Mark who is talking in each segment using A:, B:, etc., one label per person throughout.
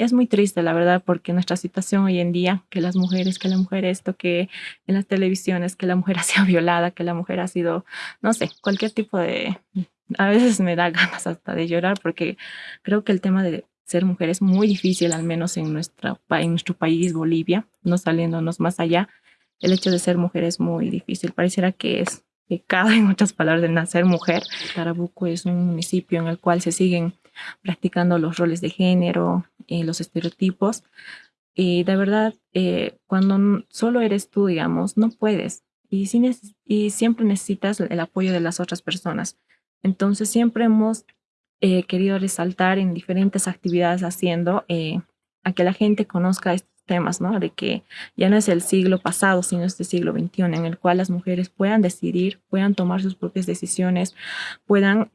A: es muy triste, la verdad, porque nuestra situación hoy en día, que las mujeres, que la mujer esto, que en las televisiones, que la mujer ha sido violada, que la mujer ha sido, no sé, cualquier tipo de... A veces me da ganas hasta de llorar porque creo que el tema de ser mujer es muy difícil, al menos en, nuestra, en nuestro país, Bolivia, no saliéndonos más allá. El hecho de ser mujer es muy difícil. Pareciera que es pecado, en otras palabras, de nacer mujer. Tarabuco es un municipio en el cual se siguen practicando los roles de género, y los estereotipos. Y de verdad, eh, cuando solo eres tú, digamos, no puedes. Y, siempre necesitas el apoyo de las otras personas. Entonces siempre hemos eh, querido resaltar en diferentes actividades haciendo eh, que la gente conozca estos temas, ¿no? De que ya no es el siglo pasado, sino este siglo XXI, en el cual las mujeres puedan decidir, puedan tomar sus propias decisiones, puedan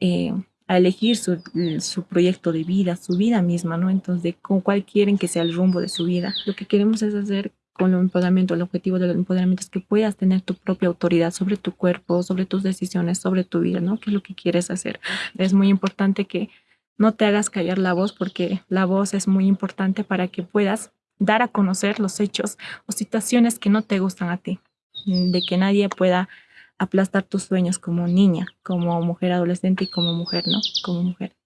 A: eh, elegir su, su, proyecto de vida, su vida misma, ¿no? Entonces, con cuál quieren que sea el rumbo de su vida. Lo que queremos es hacer con el empoderamiento, el objetivo del empoderamiento es que puedas tener tu propia autoridad sobre tu cuerpo, sobre tus decisiones, sobre tu vida, ¿no? ¿Qué es lo que quieres hacer? Es muy importante que no te hagas callar la voz porque la voz es muy importante para que puedas dar a conocer los hechos o situaciones que no te gustan a ti, de que nadie pueda aplastar tus sueños como niña, como mujer adolescente y como mujer, ¿no? Como mujer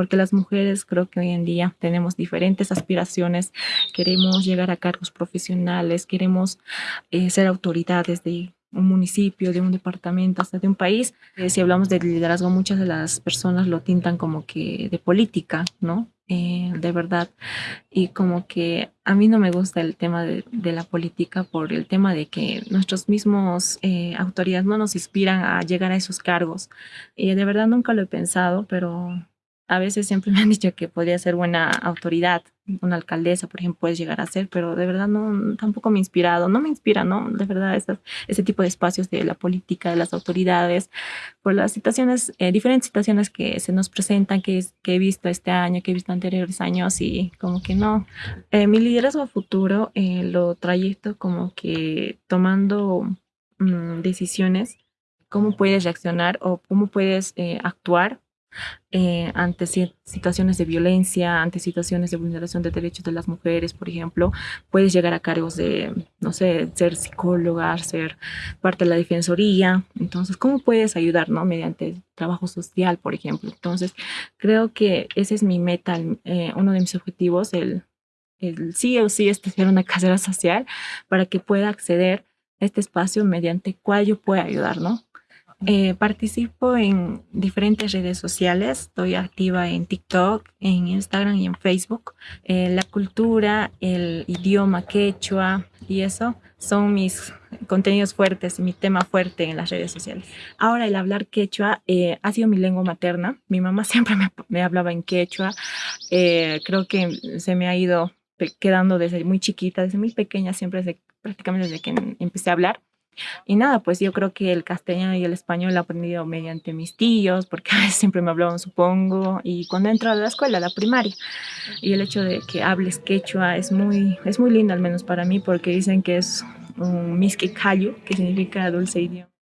A: porque las mujeres creo que hoy en día tenemos diferentes aspiraciones, queremos llegar a cargos profesionales, queremos eh, ser autoridades de un municipio, de un departamento, hasta de un país. Eh, si hablamos de liderazgo, muchas de las personas lo tintan como que de política, ¿no? Eh, de verdad. Y como que a mí no me gusta el tema de, la política por el tema de que nuestros mismos autoridades no nos inspiran a llegar a esos cargos. Y de verdad nunca lo he pensado, pero a veces siempre me han dicho que podría ser buena autoridad, una alcaldesa, por ejemplo, puedes llegar a ser, pero de verdad no, tampoco me ha inspirado, no me inspira, ¿no? De verdad, ese tipo de espacios de la política, de las autoridades, por las situaciones, eh, diferentes situaciones que se nos presentan, que, que he visto este año, que he visto anteriores años y como que no. Eh, mi liderazgo futuro eh, lo trayecto como que tomando mm, decisiones, cómo puedes reaccionar o cómo puedes actuar eh, ante situaciones de violencia, ante situaciones de vulneración de derechos de las mujeres, por ejemplo, puedes llegar a cargos de, no sé, ser psicóloga, ser parte de la defensoría. Entonces, ¿cómo puedes ayudar, no? Mediante trabajo social, por ejemplo. Entonces, creo que ese es mi meta, eh, uno de mis objetivos, el, el sí o sí estudiar una carrera social para que pueda acceder a este espacio mediante cual yo pueda ayudar, ¿no? Eh, participo en diferentes redes sociales, estoy activa en TikTok, en Instagram y en Facebook. Eh, la cultura, el idioma quechua y eso son mis contenidos fuertes, mi tema fuerte en las redes sociales. Ahora el hablar quechua eh, ha sido mi lengua materna, mi mamá siempre me, hablaba en quechua, creo que se me ha ido quedando desde muy chiquita, desde muy pequeña, siempre prácticamente desde que empecé a hablar. Y nada, pues yo creo que el castellano y el español lo he aprendido mediante mis tíos, porque a siempre me hablaban, supongo, y cuando entro a la escuela, la primaria. Y el hecho de que hables quechua es muy, es muy lindo, al menos para mí, porque dicen que es un miski que significa dulce idioma.